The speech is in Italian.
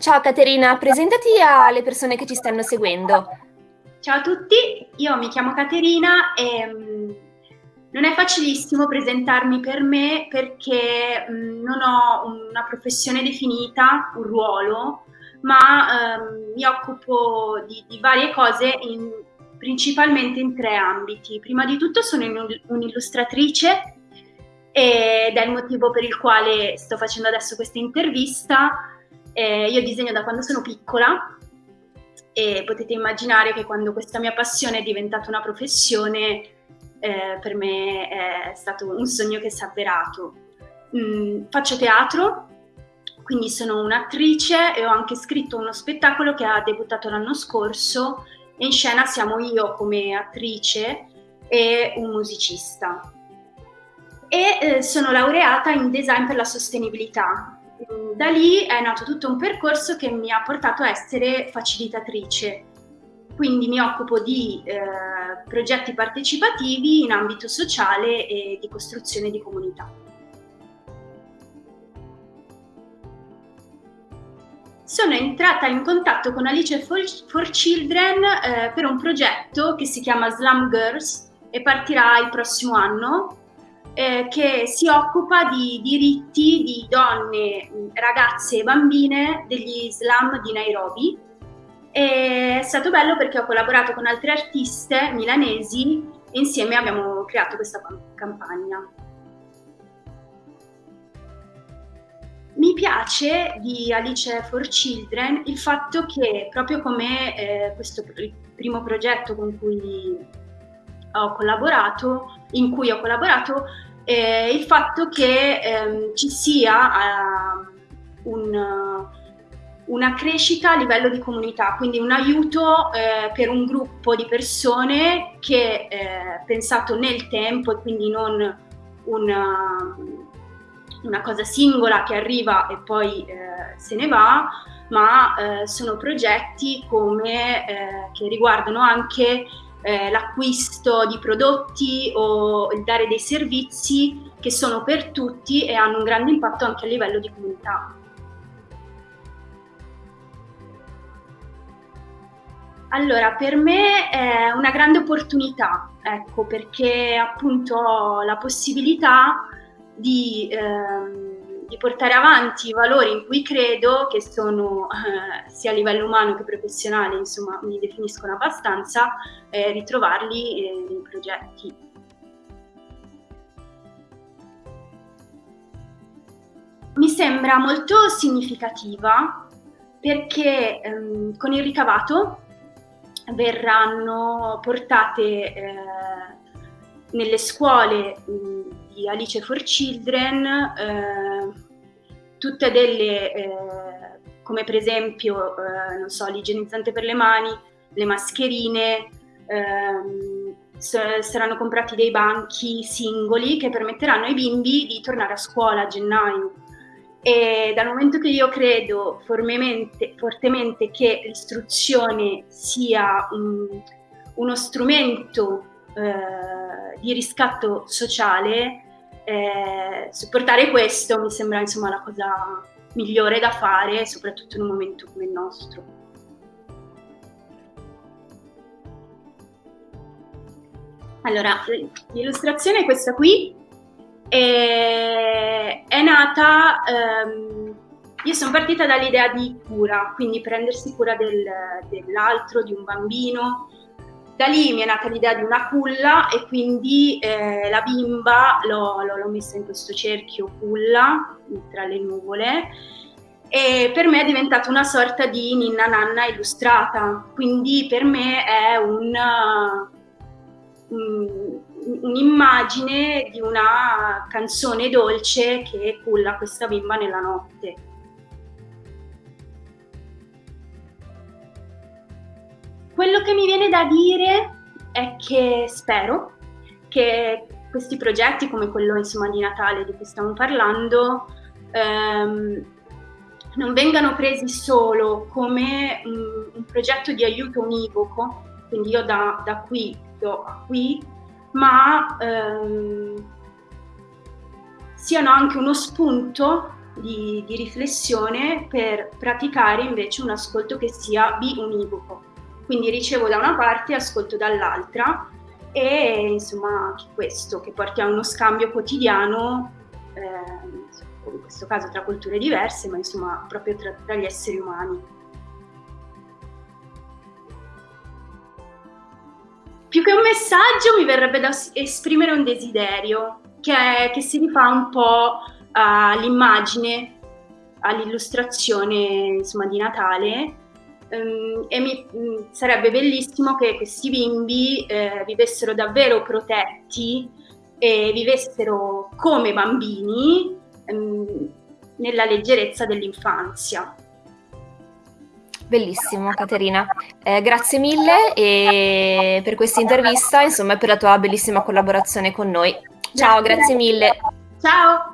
Ciao Caterina, presentati alle persone che ci stanno seguendo. Ciao a tutti, io mi chiamo Caterina e um, non è facilissimo presentarmi per me perché um, non ho una professione definita, un ruolo, ma um, mi occupo di, di varie cose in, principalmente in tre ambiti. Prima di tutto sono un'illustratrice ed è il motivo per il quale sto facendo adesso questa intervista. Eh, io disegno da quando sono piccola e potete immaginare che quando questa mia passione è diventata una professione, eh, per me è stato un sogno che si è avverato. Mm, faccio teatro, quindi sono un'attrice e ho anche scritto uno spettacolo che ha debuttato l'anno scorso e in scena siamo io come attrice e un musicista. E eh, sono laureata in design per la sostenibilità. Da lì è nato tutto un percorso che mi ha portato a essere facilitatrice. Quindi mi occupo di eh, progetti partecipativi in ambito sociale e di costruzione di comunità. sono entrata in contatto con Alice for Children eh, per un progetto che si chiama Slum Girls e partirà il prossimo anno, eh, che si occupa di diritti di donne, ragazze e bambine degli slam di Nairobi. E è stato bello perché ho collaborato con altre artiste milanesi e insieme abbiamo creato questa campagna. Mi piace di Alice for Children il fatto che proprio come eh, questo il primo progetto con cui ho collaborato, in cui ho collaborato, eh, il fatto che ehm, ci sia uh, un, una crescita a livello di comunità, quindi un aiuto eh, per un gruppo di persone che è pensato nel tempo e quindi non una, una cosa singola che arriva e poi eh, se ne va, ma eh, sono progetti come, eh, che riguardano anche eh, l'acquisto di prodotti o il dare dei servizi che sono per tutti e hanno un grande impatto anche a livello di comunità. Allora, per me è una grande opportunità, ecco, perché appunto ho la possibilità di, ehm, di, portare avanti i valori in cui credo, che sono eh, sia a livello umano che professionale, insomma, mi definiscono abbastanza, eh, ritrovarli eh, nei progetti. Mi sembra molto significativa perché ehm, con il ricavato verranno portate eh, nelle scuole mh, di Alice for Children, eh, tutte delle, eh, come per esempio, eh, non so, l'igienizzante per le mani, le mascherine, ehm, saranno comprati dei banchi singoli che permetteranno ai bimbi di tornare a scuola a gennaio. E dal momento che io credo fortemente che l'istruzione sia un, uno strumento eh, di riscatto sociale, eh, supportare questo mi sembra insomma la cosa migliore da fare, soprattutto in un momento come il nostro. Allora, l'illustrazione è questa qui, e è nata, ehm, io sono partita dall'idea di cura, quindi prendersi cura del, dell'altro, di un bambino, da lì mi è nata l'idea di una culla e quindi eh, la bimba l'ho, l'ho, messa in questo cerchio culla tra le nuvole e per me è diventata una sorta di ninna nanna illustrata, quindi per me è una, un, un'immagine di una canzone dolce che culla questa bimba nella notte. Quello che mi viene da dire è che spero che questi progetti come quello insomma, di Natale di cui stiamo parlando ehm, non vengano presi solo come un, un, progetto di aiuto univoco, quindi io da, da qui do a qui, ma ehm, siano anche uno spunto di, di riflessione per praticare invece un ascolto che sia biunivoco. Quindi ricevo da una parte e ascolto dall'altra e insomma questo che porti a uno scambio quotidiano, eh, in questo caso tra culture diverse, ma insomma proprio tra, tra gli esseri umani. Più che un messaggio mi verrebbe da esprimere un desiderio che, è, che si rifà un po' all'immagine, all'illustrazione di Natale um, e mi, um, sarebbe bellissimo che questi bimbi eh, vivessero davvero protetti e vivessero come bambini um, nella leggerezza dell'infanzia. Bellissimo Caterina, eh, grazie mille e per questa intervista insomma e per la tua bellissima collaborazione con noi. Ciao, grazie, grazie mille. Ciao.